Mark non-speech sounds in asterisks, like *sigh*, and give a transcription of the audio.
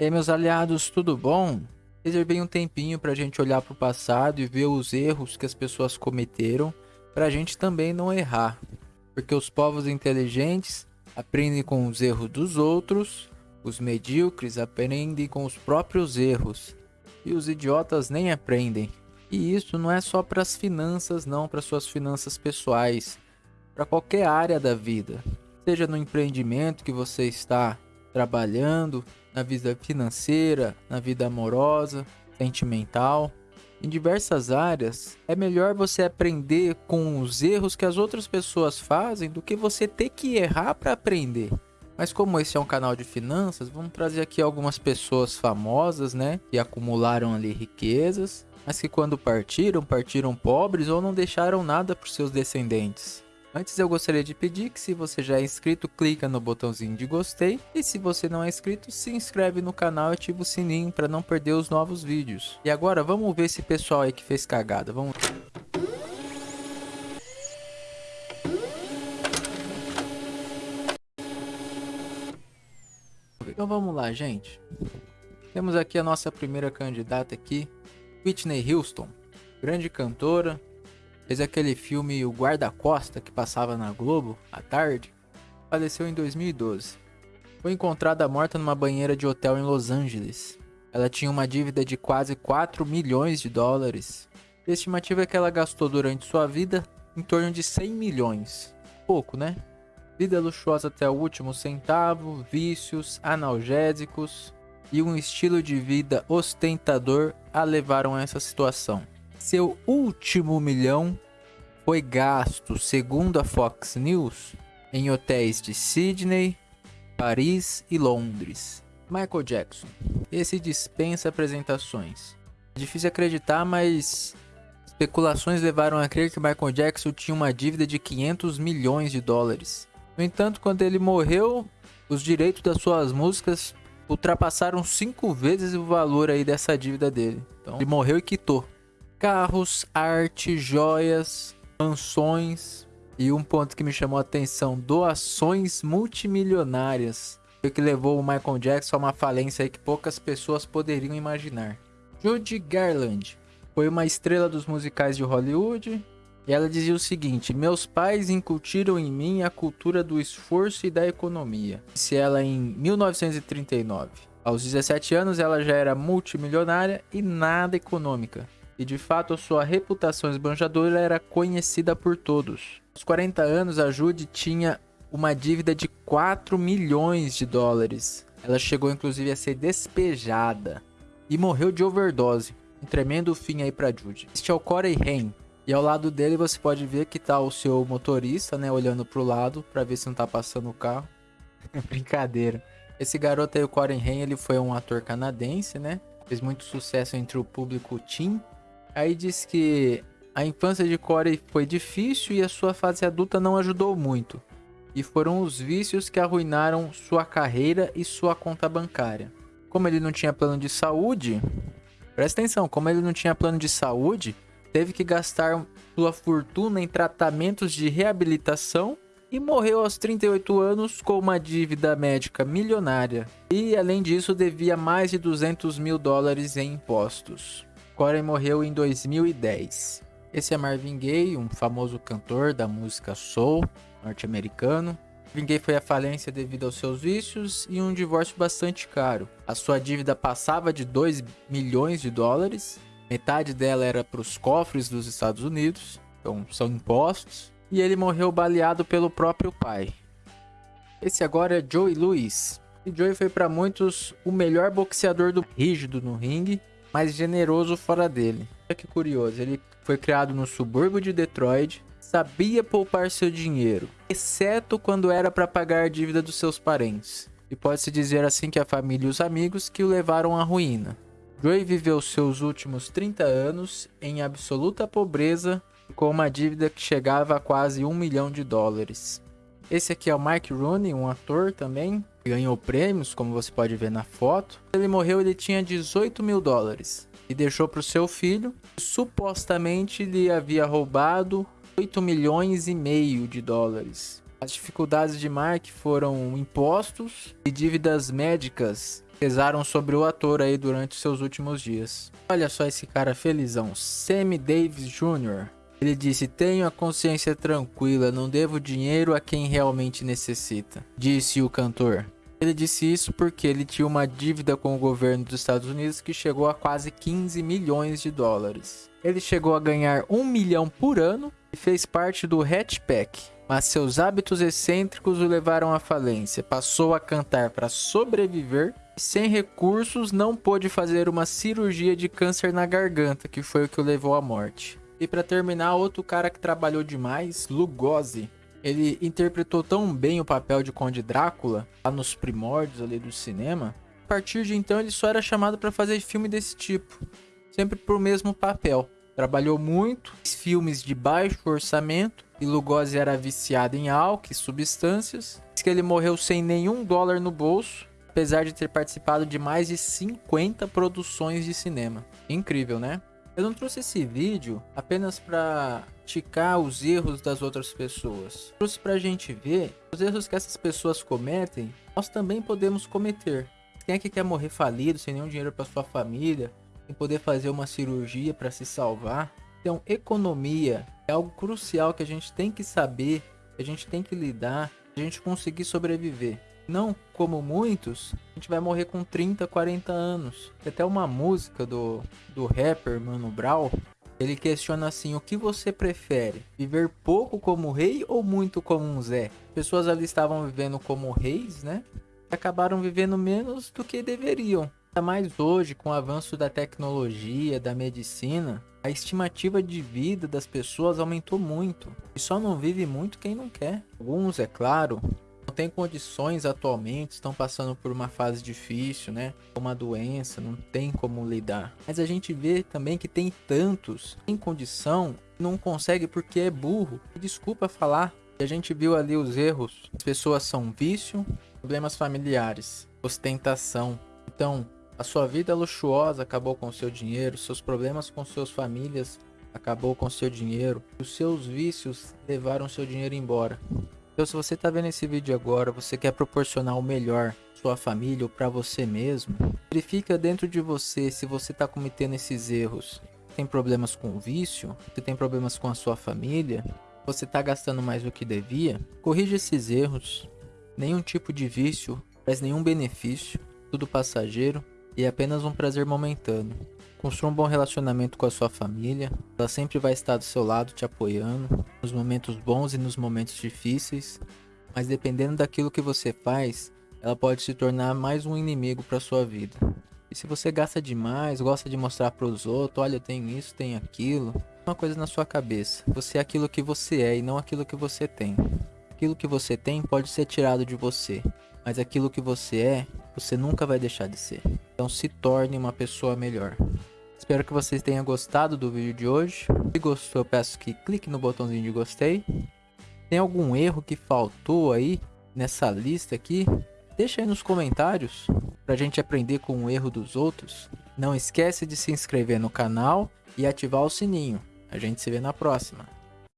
E aí, meus aliados, tudo bom? Reservei um tempinho para a gente olhar para o passado e ver os erros que as pessoas cometeram, para a gente também não errar. Porque os povos inteligentes aprendem com os erros dos outros, os medíocres aprendem com os próprios erros, e os idiotas nem aprendem. E isso não é só para as finanças, não, para suas finanças pessoais, para qualquer área da vida. Seja no empreendimento que você está trabalhando, na vida financeira, na vida amorosa, sentimental. Em diversas áreas, é melhor você aprender com os erros que as outras pessoas fazem do que você ter que errar para aprender. Mas como esse é um canal de finanças, vamos trazer aqui algumas pessoas famosas, né, que acumularam ali riquezas, mas que quando partiram, partiram pobres ou não deixaram nada para seus descendentes. Antes eu gostaria de pedir que se você já é inscrito, clica no botãozinho de gostei. E se você não é inscrito, se inscreve no canal e ativa o sininho para não perder os novos vídeos. E agora vamos ver esse pessoal aí que fez cagada. Vamos... Então vamos lá, gente. Temos aqui a nossa primeira candidata aqui, Whitney Houston, grande cantora, Fez aquele filme O Guarda-Costa que passava na Globo à tarde. Faleceu em 2012. Foi encontrada morta numa banheira de hotel em Los Angeles. Ela tinha uma dívida de quase 4 milhões de dólares. A estimativa é que ela gastou durante sua vida em torno de 100 milhões. Pouco, né? Vida luxuosa até o último centavo, vícios, analgésicos e um estilo de vida ostentador a levaram a essa situação. Seu último milhão foi gasto, segundo a Fox News, em hotéis de Sydney, Paris e Londres. Michael Jackson. Esse dispensa apresentações. É difícil acreditar, mas especulações levaram a crer que Michael Jackson tinha uma dívida de 500 milhões de dólares. No entanto, quando ele morreu, os direitos das suas músicas ultrapassaram cinco vezes o valor aí dessa dívida dele. Então, ele morreu e quitou carros, arte, joias, mansões e um ponto que me chamou a atenção, doações multimilionárias. O que levou o Michael Jackson a uma falência que poucas pessoas poderiam imaginar. Judy Garland foi uma estrela dos musicais de Hollywood e ela dizia o seguinte: Meus pais incutiram em mim a cultura do esforço e da economia. Disse ela em 1939. Aos 17 anos, ela já era multimilionária e nada econômica e de fato sua reputação esbanjadora era conhecida por todos. Aos 40 anos, a Judy tinha uma dívida de 4 milhões de dólares. Ela chegou inclusive a ser despejada e morreu de overdose. Um tremendo fim aí para Judy. Este é o Corey Haim. E ao lado dele você pode ver que tá o seu motorista, né, olhando pro lado para ver se não tá passando o carro. *laughs* Brincadeira. Esse garoto aí, o Corey Haim, ele foi um ator canadense, né? Fez muito sucesso entre o público teen Aí diz que a infância de Corey foi difícil e a sua fase adulta não ajudou muito. E foram os vícios que arruinaram sua carreira e sua conta bancária. Como ele não tinha plano de saúde, presta atenção, como ele não tinha plano de saúde, teve que gastar sua fortuna em tratamentos de reabilitação e morreu aos 38 anos com uma dívida médica milionária. E além disso, devia mais de 200 mil dólares em impostos. Corey morreu em 2010. Esse é Marvin Gaye, um famoso cantor da música soul norte-americano. Marvin Gaye foi à falência devido aos seus vícios e um divórcio bastante caro. A sua dívida passava de 2 milhões de dólares, metade dela era para os cofres dos Estados Unidos, então são impostos, e ele morreu baleado pelo próprio pai. Esse agora é Joey Lewis. E Joey foi para muitos o melhor boxeador do rígido no ringue mais generoso fora dele. Olha que curioso, ele foi criado no subúrbio de Detroit, sabia poupar seu dinheiro, exceto quando era para pagar a dívida dos seus parentes. E pode-se dizer assim que a família e os amigos que o levaram à ruína. Joey viveu seus últimos 30 anos em absoluta pobreza com uma dívida que chegava a quase um milhão de dólares. Esse aqui é o Mike Rooney, um ator também, ganhou prêmios, como você pode ver na foto. Ele morreu, ele tinha 18 mil dólares e deixou para o seu filho. Supostamente lhe havia roubado 8 milhões e meio de dólares. As dificuldades de Mark foram impostos e dívidas médicas pesaram sobre o ator aí durante seus últimos dias. Olha só esse cara felizão, Sammy Davis Jr. Ele disse: Tenho a consciência tranquila, não devo dinheiro a quem realmente necessita, disse o cantor. Ele disse isso porque ele tinha uma dívida com o governo dos Estados Unidos que chegou a quase 15 milhões de dólares. Ele chegou a ganhar um milhão por ano e fez parte do Hatchback, mas seus hábitos excêntricos o levaram à falência. Passou a cantar para sobreviver e, sem recursos, não pôde fazer uma cirurgia de câncer na garganta, que foi o que o levou à morte. E para terminar, outro cara que trabalhou demais, Lugosi. Ele interpretou tão bem o papel de Conde Drácula, lá nos primórdios ali do cinema. A partir de então ele só era chamado para fazer filme desse tipo, sempre pro mesmo papel. Trabalhou muito, filmes de baixo orçamento, e Lugosi era viciado em álcool e substâncias. Diz que ele morreu sem nenhum dólar no bolso, apesar de ter participado de mais de 50 produções de cinema. Incrível, né? Eu não trouxe esse vídeo apenas para criticar os erros das outras pessoas. Trouxe para a gente ver os erros que essas pessoas cometem, nós também podemos cometer. Quem é que quer morrer falido, sem nenhum dinheiro para sua família, sem poder fazer uma cirurgia para se salvar? Então, economia é algo crucial que a gente tem que saber, que a gente tem que lidar, a gente conseguir sobreviver. Não como muitos, a gente vai morrer com 30, 40 anos. Tem até uma música do, do rapper Mano Brown. Ele questiona assim: o que você prefere? Viver pouco como rei ou muito como um Zé? Pessoas ali estavam vivendo como reis, né? Acabaram vivendo menos do que deveriam. Ainda mais hoje, com o avanço da tecnologia, da medicina, a estimativa de vida das pessoas aumentou muito. E só não vive muito quem não quer. Alguns, é claro, não têm condições atualmente, estão passando por uma fase difícil, né? Uma doença, não tem como lidar. Mas a gente vê também que tem tantos em condição, não consegue porque é burro. Desculpa falar. A gente viu ali os erros. As pessoas são vício, problemas familiares, ostentação. Então, a sua vida luxuosa acabou com seu dinheiro, seus problemas com suas famílias acabou com seu dinheiro, os seus vícios levaram seu dinheiro embora. Então se você está vendo esse vídeo agora, você quer proporcionar o melhor sua família ou para você mesmo, verifica dentro de você se você está cometendo esses erros. Tem problemas com o vício? Você tem problemas com a sua família? Você está gastando mais do que devia? Corrija esses erros. Nenhum tipo de vício traz nenhum benefício, tudo passageiro e é apenas um prazer momentâneo. Construa um bom relacionamento com a sua família, ela sempre vai estar do seu lado te apoiando, nos momentos bons e nos momentos difíceis, mas dependendo daquilo que você faz, ela pode se tornar mais um inimigo para sua vida. E se você gasta demais, gosta de mostrar para os outros, olha, eu tenho isso, tenho aquilo, uma coisa na sua cabeça. Você é aquilo que você é e não aquilo que você tem. Aquilo que você tem pode ser tirado de você, mas aquilo que você é, você nunca vai deixar de ser. Então se torne uma pessoa melhor. Espero que vocês tenham gostado do vídeo de hoje. Se gostou, eu peço que clique no botãozinho de gostei. Tem algum erro que faltou aí nessa lista aqui? Deixa aí nos comentários pra gente aprender com o erro dos outros. Não esquece de se inscrever no canal e ativar o sininho. A gente se vê na próxima.